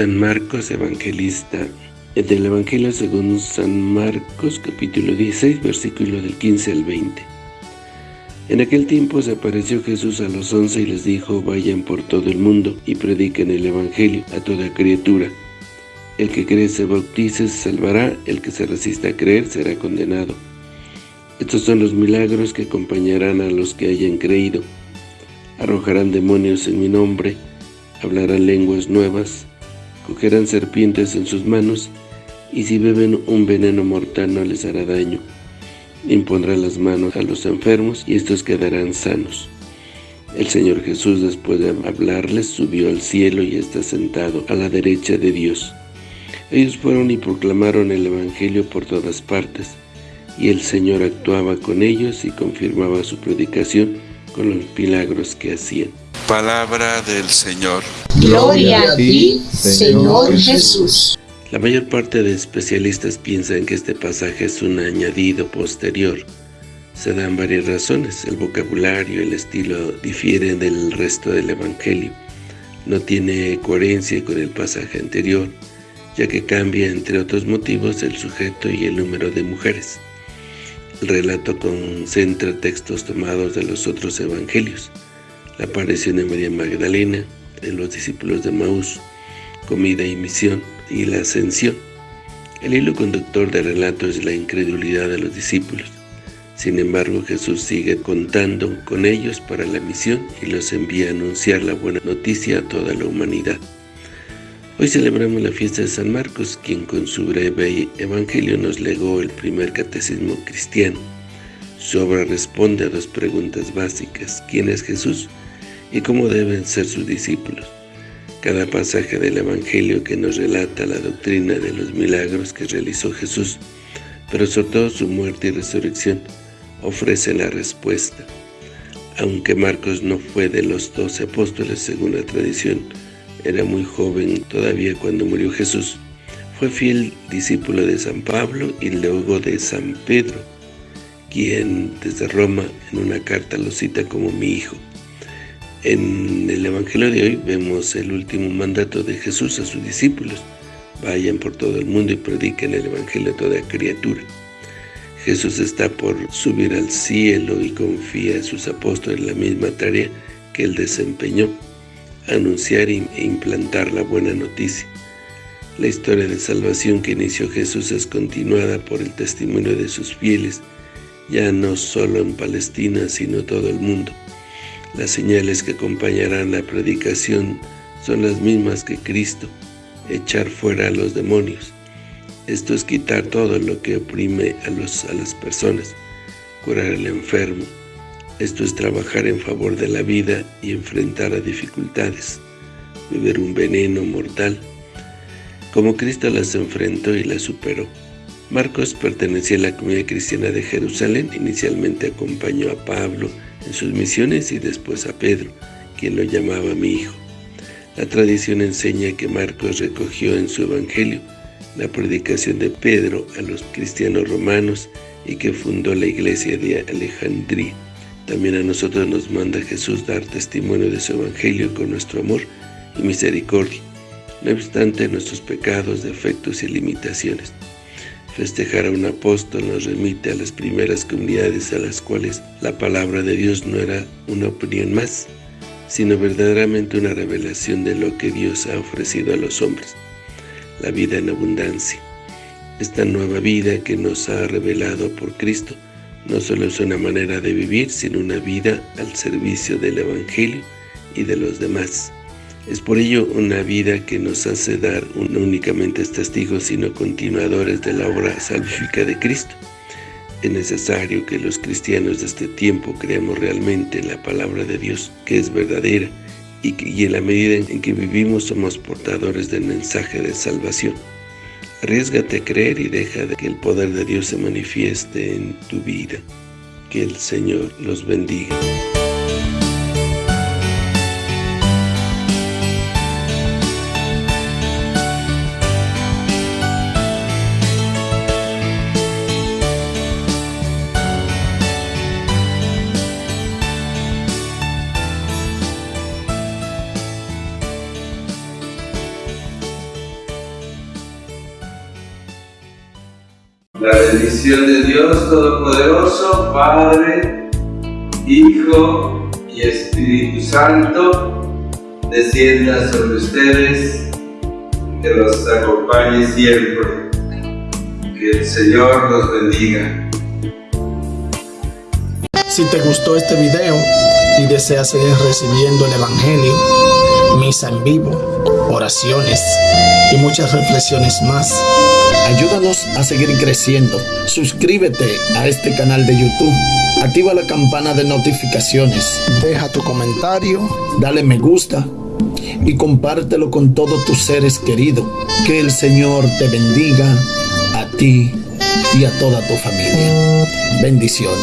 San Marcos Evangelista. Del Evangelio según San Marcos, capítulo 16, versículo del 15 al 20. En aquel tiempo se apareció Jesús a los once y les dijo, vayan por todo el mundo y prediquen el Evangelio a toda criatura. El que cree se bautice se salvará, el que se resista a creer será condenado. Estos son los milagros que acompañarán a los que hayan creído. Arrojarán demonios en mi nombre, hablarán lenguas nuevas, cogerán serpientes en sus manos, y si beben un veneno mortal no les hará daño. Impondrá las manos a los enfermos y estos quedarán sanos. El Señor Jesús, después de hablarles, subió al cielo y está sentado a la derecha de Dios. Ellos fueron y proclamaron el Evangelio por todas partes, y el Señor actuaba con ellos y confirmaba su predicación con los milagros que hacían. Palabra del Señor. Gloria a ti, Señor Jesús. La mayor parte de especialistas piensan que este pasaje es un añadido posterior. Se dan varias razones. El vocabulario, el estilo difieren del resto del Evangelio. No tiene coherencia con el pasaje anterior, ya que cambia, entre otros motivos, el sujeto y el número de mujeres. El relato concentra textos tomados de los otros evangelios. La aparición de María Magdalena, de los discípulos de Maús, comida y misión, y la ascensión. El hilo conductor del relato es la incredulidad de los discípulos. Sin embargo, Jesús sigue contando con ellos para la misión y los envía a anunciar la buena noticia a toda la humanidad. Hoy celebramos la fiesta de San Marcos, quien con su breve evangelio nos legó el primer catecismo cristiano. Su obra responde a dos preguntas básicas, ¿quién es Jesús? Y cómo deben ser sus discípulos. Cada pasaje del Evangelio que nos relata la doctrina de los milagros que realizó Jesús, pero sobre todo su muerte y resurrección, ofrece la respuesta. Aunque Marcos no fue de los doce apóstoles según la tradición, era muy joven todavía cuando murió Jesús. Fue fiel discípulo de San Pablo y luego de San Pedro, quien desde Roma en una carta lo cita como mi hijo. En el Evangelio de hoy vemos el último mandato de Jesús a sus discípulos. Vayan por todo el mundo y prediquen el Evangelio a toda criatura. Jesús está por subir al cielo y confía a sus apóstoles la misma tarea que él desempeñó, anunciar e implantar la buena noticia. La historia de salvación que inició Jesús es continuada por el testimonio de sus fieles, ya no solo en Palestina, sino todo el mundo. Las señales que acompañarán la predicación son las mismas que Cristo, echar fuera a los demonios. Esto es quitar todo lo que oprime a, las personas, curar al enfermo. Esto es trabajar en favor de la vida y enfrentar a dificultades, beber un veneno mortal, como Cristo las enfrentó y las superó. Marcos pertenecía a la comunidad cristiana de Jerusalén, inicialmente acompañó a Pablo, en sus misiones y después a Pedro, quien lo llamaba mi hijo. La tradición enseña que Marcos recogió en su evangelio la predicación de Pedro a los cristianos romanos y que fundó la iglesia de Alejandría. También a nosotros nos manda Jesús dar testimonio de su evangelio con nuestro amor y misericordia, no obstante nuestros pecados, defectos y limitaciones. Festejar a un apóstol nos remite a las primeras comunidades a las cuales la palabra de Dios no era una opinión más, sino verdaderamente una revelación de lo que Dios ha ofrecido a los hombres, la vida en abundancia. Esta nueva vida que nos ha revelado por Cristo no solo es una manera de vivir, sino una vida al servicio del Evangelio y de los demás. Es por ello una vida que nos hace dar no únicamente testigos, sino continuadores de la obra salvífica de Cristo. Es necesario que los cristianos de este tiempo creamos realmente en la palabra de Dios, que es verdadera, y, y en la medida en que vivimos somos portadores del mensaje de salvación. Arriesgate a creer y deja que el poder de Dios se manifieste en tu vida. Que el Señor los bendiga. La bendición de Dios Todopoderoso, Padre, Hijo y Espíritu Santo, descienda sobre ustedes, que los acompañe siempre. Que el Señor los bendiga. Si te gustó este video y deseas seguir recibiendo el Evangelio, misa en vivo, oraciones y muchas reflexiones más, ayúdanos a seguir creciendo. Suscríbete a este canal de YouTube, activa la campana de notificaciones, deja tu comentario, dale me gusta y compártelo con todos tus seres queridos. Que el Señor te bendiga a ti y a toda tu familia. Bendiciones.